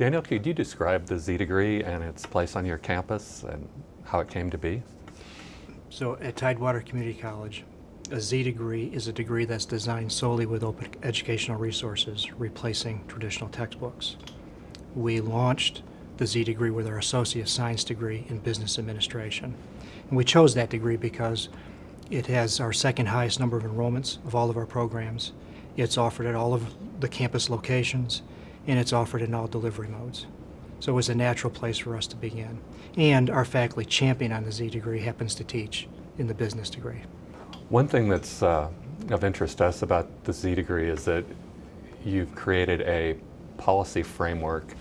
Daniel, could you describe the Z degree and its place on your campus and how it came to be? So at Tidewater Community College, a Z degree is a degree that's designed solely with open educational resources, replacing traditional textbooks. We launched the Z degree with our associate science degree in business administration. And we chose that degree because it has our second highest number of enrollments of all of our programs. It's offered at all of the campus locations, and it's offered in all delivery modes. So it was a natural place for us to begin. And our faculty champion on the Z degree happens to teach in the business degree. One thing that's uh, of interest to us about the Z degree is that you've created a policy framework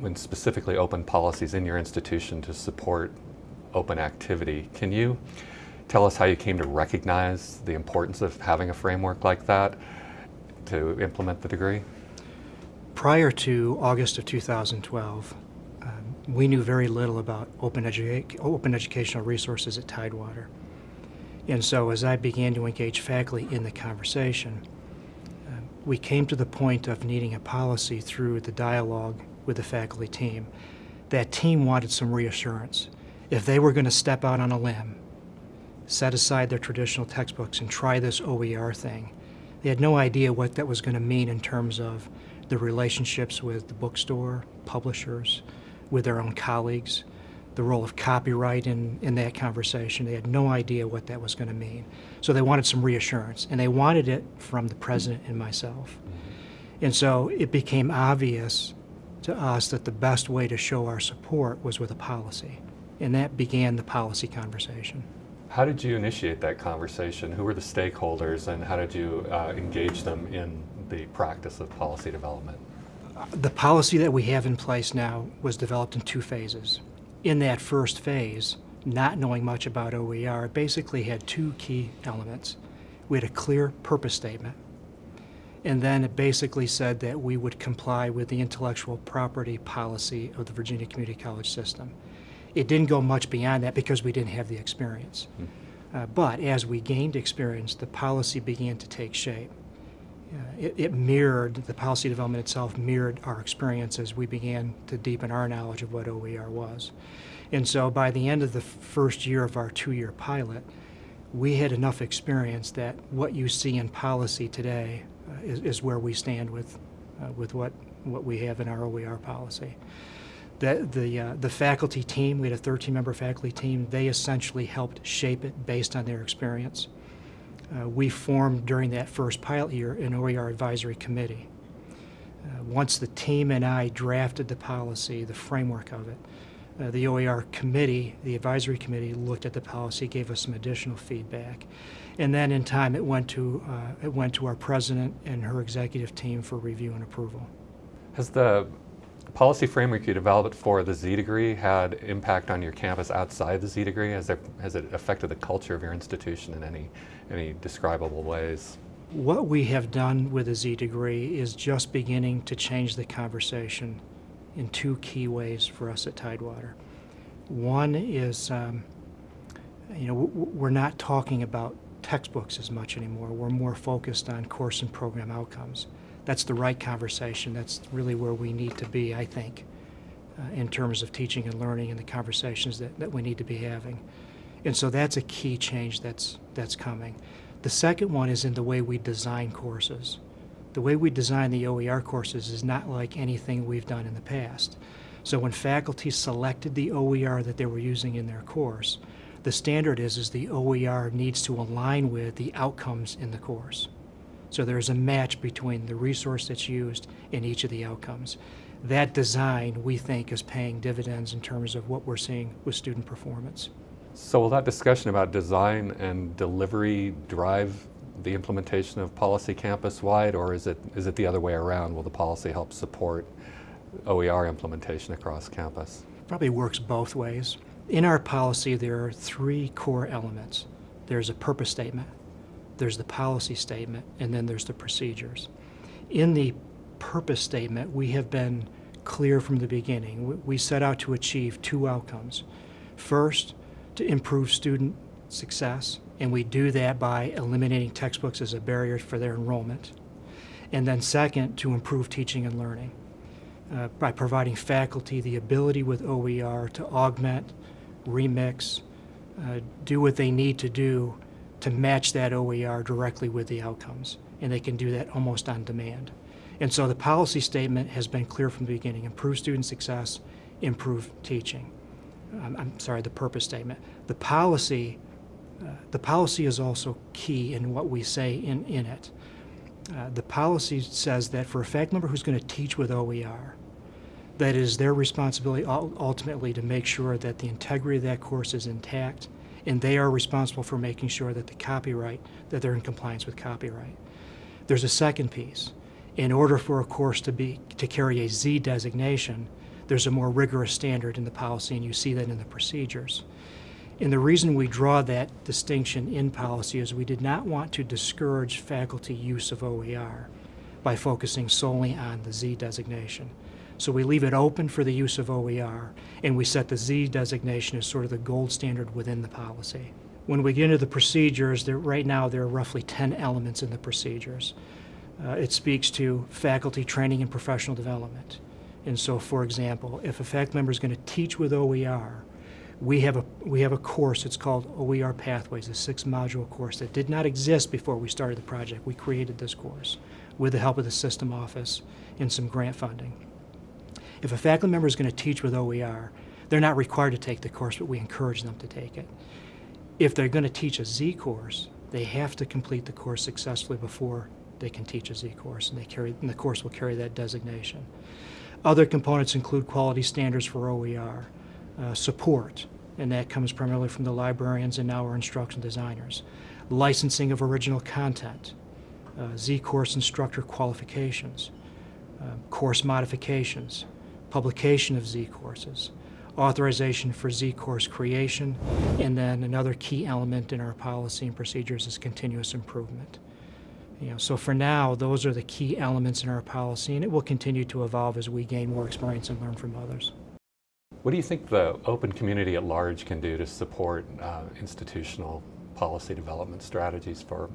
when specifically open policies in your institution to support open activity. Can you tell us how you came to recognize the importance of having a framework like that to implement the degree? Prior to August of 2012, um, we knew very little about open, edu open educational resources at Tidewater. And so as I began to engage faculty in the conversation, uh, we came to the point of needing a policy through the dialogue with the faculty team. That team wanted some reassurance. If they were going to step out on a limb, set aside their traditional textbooks and try this OER thing, they had no idea what that was going to mean in terms of the relationships with the bookstore, publishers, with their own colleagues, the role of copyright in, in that conversation. They had no idea what that was going to mean. So they wanted some reassurance, and they wanted it from the president and myself. And so it became obvious to us that the best way to show our support was with a policy. And that began the policy conversation. How did you initiate that conversation? Who were the stakeholders and how did you uh, engage them in the practice of policy development? The policy that we have in place now was developed in two phases in that first phase, not knowing much about OER, it basically had two key elements. We had a clear purpose statement, and then it basically said that we would comply with the intellectual property policy of the Virginia Community College system. It didn't go much beyond that because we didn't have the experience. Mm. Uh, but as we gained experience, the policy began to take shape. Uh, it, it, mirrored, the policy development itself mirrored our experience as we began to deepen our knowledge of what OER was. And so by the end of the first year of our two-year pilot, we had enough experience that what you see in policy today uh, is, is, where we stand with, uh, with what, what we have in our OER policy. The, the, uh, the faculty team, we had a 13-member faculty team, they essentially helped shape it based on their experience uh, we formed during that first pilot year an OER advisory committee. Uh, once the team and I drafted the policy, the framework of it, uh, the OER committee, the advisory committee, looked at the policy, gave us some additional feedback, and then in time it went to uh, it went to our president and her executive team for review and approval. Has the policy framework you developed for the Z degree had impact on your campus outside the Z degree? Has, there, has it affected the culture of your institution in any, any describable ways? What we have done with the Z degree is just beginning to change the conversation in two key ways for us at Tidewater. One is, um, you know, we're not talking about textbooks as much anymore. We're more focused on course and program outcomes that's the right conversation. That's really where we need to be, I think, uh, in terms of teaching and learning and the conversations that, that we need to be having. And so that's a key change that's, that's coming. The second one is in the way we design courses. The way we design the OER courses is not like anything we've done in the past. So when faculty selected the OER that they were using in their course, the standard is, is the OER needs to align with the outcomes in the course. So there's a match between the resource that's used and each of the outcomes. That design, we think, is paying dividends in terms of what we're seeing with student performance. So will that discussion about design and delivery drive the implementation of policy campus-wide, or is it, is it the other way around? Will the policy help support OER implementation across campus? Probably works both ways. In our policy, there are three core elements. There's a purpose statement, there's the policy statement, and then there's the procedures. In the purpose statement, we have been clear from the beginning. We set out to achieve two outcomes. First, to improve student success, and we do that by eliminating textbooks as a barrier for their enrollment. And then second, to improve teaching and learning. uh, by providing faculty the ability with OER to augment, remix, uh, do what they need to do to match that OER directly with the outcomes. And they can do that almost on demand. And so the policy statement has been clear from the beginning, improve student success, improve teaching. I'm, I'm sorry, the purpose statement. The policy, uh, the policy is also key in what we say in, in it. Uh, the policy says that for a faculty member who's going to teach with OER, that it is their responsibility ultimately to make sure that the integrity of that course is intact, and they are responsible for making sure that the copyright, that they're in compliance with copyright. There's a second piece. In order for a course to be to carry a Z designation, there's a more rigorous standard in the policy, and you see that in the procedures. And the reason we draw that distinction in policy is we did not want to discourage faculty use of OER by focusing solely on the Z designation. So we leave it open for the use of OER, and we set the Z designation as sort of the gold standard within the policy. When we get into the procedures, there, right now there are roughly 10 elements in the procedures. Uh, it speaks to faculty training and professional development. And so, for example, if a faculty member is going to teach with OER, we have a we have a course. It's called OER Pathways, a six-module course that did not exist before we started the project. We created this course with the help of the system office and some grant funding. If a faculty member is going to teach with OER, they're not required to take the course, but we encourage them to take it. If they're going to teach a Z course, they have to complete the course successfully before they can teach a Z course, and they carry and the course will carry that designation. Other components include quality standards for OER, uh, support, and that comes primarily from the librarians and now our instruction designers, licensing of original content, uh, Z course instructor qualifications, uh, course modifications, publication of Z courses, authorization for Z course creation, and then another key element in our policy and procedures is continuous improvement. You know, so for now, those are the key elements in our policy, and it will continue to evolve as we gain more experience and learn from others. What do you think the open community at large can do to support uh, institutional policy development strategies for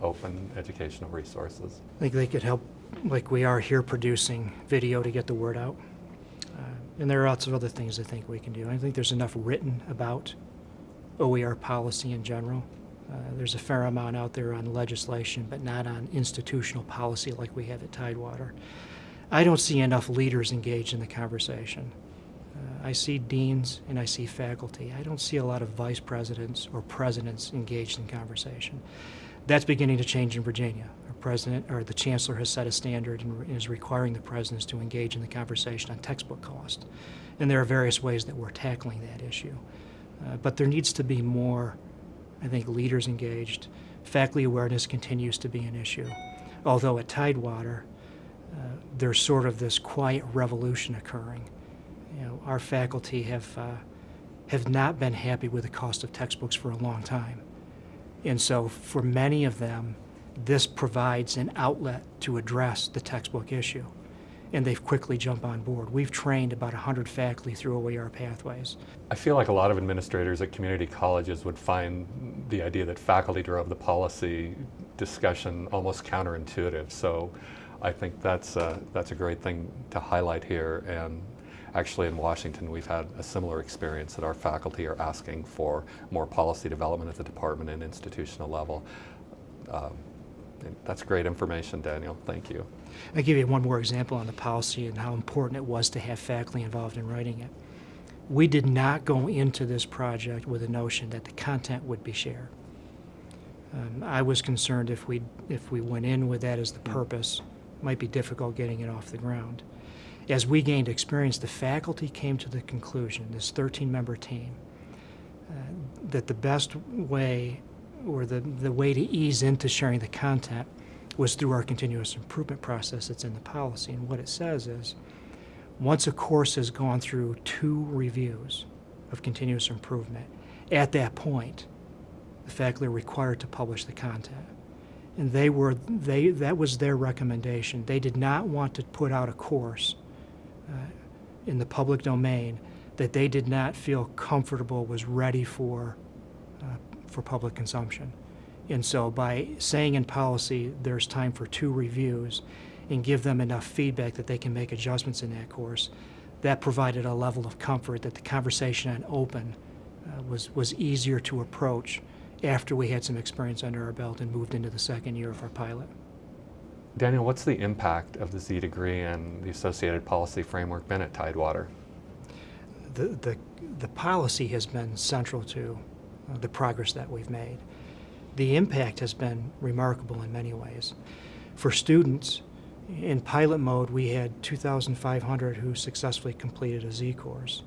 open educational resources? I think they could help, like we are here, producing video to get the word out. And there are lots of other things I think we can do. I think there's enough written about OER policy in general. Uh, there's a fair amount out there on legislation, but not on institutional policy like we have at Tidewater. I don't see enough leaders engaged in the conversation. Uh, I see deans and I see faculty. I don't see a lot of vice presidents or presidents engaged in conversation. That's beginning to change in Virginia. President or the chancellor has set a standard and is requiring the presidents to engage in the conversation on textbook cost. And there are various ways that we're tackling that issue. Uh, but there needs to be more I think leaders engaged. Faculty awareness continues to be an issue. Although at Tidewater, uh, there's sort of this quiet revolution occurring. You know, our faculty have, uh, have not been happy with the cost of textbooks for a long time. And so for many of them, this provides an outlet to address the textbook issue and they've quickly jumped on board. We've trained about 100 faculty through OER pathways. I feel like a lot of administrators at community colleges would find the idea that faculty drove the policy discussion almost counterintuitive. So I think that's a, that's a great thing to highlight here. And actually in Washington, we've had a similar experience that our faculty are asking for more policy development at the department and institutional level. Um, that's great information, Daniel. Thank you. I'll give you one more example on the policy and how important it was to have faculty involved in writing it. We did not go into this project with a notion that the content would be shared. Um, I was concerned if we if we went in with that as the purpose, it might be difficult getting it off the ground. As we gained experience, the faculty came to the conclusion, this 13-member team, uh, that the best way or the, the way to ease into sharing the content was through our continuous improvement process that's in the policy. And what it says is, once a course has gone through two reviews of continuous improvement, at that point, the faculty are required to publish the content. And they were, they, that was their recommendation. They did not want to put out a course uh, in the public domain that they did not feel comfortable was ready for, uh, for public consumption. And so by saying in policy there's time for two reviews, and give them enough feedback that they can make adjustments in that course, that provided a level of comfort that the conversation on open uh, was, was easier to approach after we had some experience under our belt and moved into the second year of our pilot. Daniel, what's the impact of the Z degree and the associated policy framework been at Tidewater? The, the, the policy has been central to the progress that we've made. The impact has been remarkable in many ways. For students, in pilot mode, we had 2,500 who successfully completed a Z course.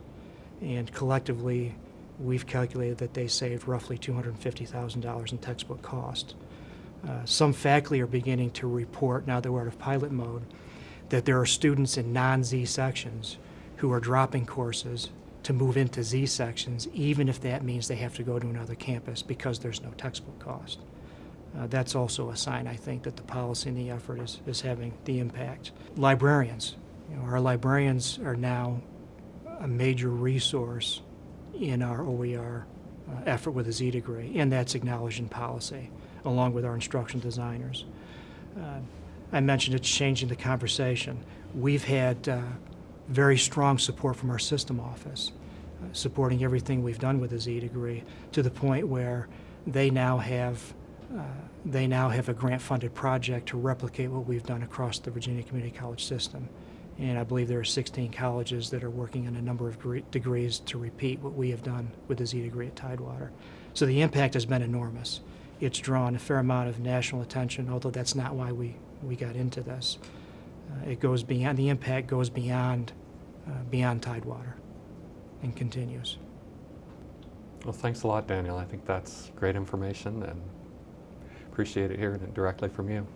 And collectively, we've calculated that they saved roughly $250,000 in textbook cost. Uh, some faculty are beginning to report, now that we're out of pilot mode, that there are students in non-Z sections who are dropping courses to move into Z sections, even if that means they have to go to another campus because there's no textbook cost. Uh, that's also a sign, I think, that the policy and the effort is, is having the impact. Librarians, you know, our librarians are now a major resource in our OER uh, effort with a Z degree, and that's acknowledged in policy, along with our instruction designers. Uh, I mentioned it's changing the conversation. We've had uh, very strong support from our system office, uh, supporting everything we've done with the Z degree, to the point where they now have uh, they now have a grant-funded project to replicate what we've done across the Virginia Community College system. And I believe there are 16 colleges that are working on a number of degrees to repeat what we have done with the Z degree at Tidewater. So the impact has been enormous. It's drawn a fair amount of national attention, although that's not why we, we got into this. Uh, it goes beyond, the impact goes beyond, uh, beyond Tidewater and continues. Well, thanks a lot, Daniel. I think that's great information and appreciate it hearing it directly from you.